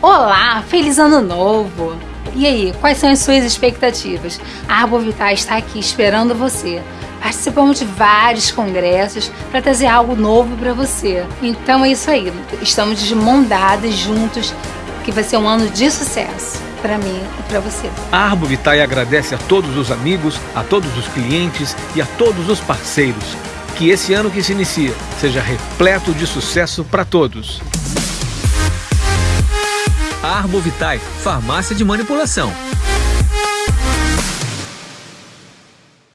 Olá, feliz ano novo! E aí, quais são as suas expectativas? A Arbovitae está aqui esperando você. Participamos de vários congressos para trazer algo novo para você. Então é isso aí, estamos de mão dadas juntos, que vai ser um ano de sucesso para mim e para você. A Arbovitae agradece a todos os amigos, a todos os clientes e a todos os parceiros. Que esse ano que se inicia seja repleto de sucesso para todos. Arbovitae, farmácia de manipulação.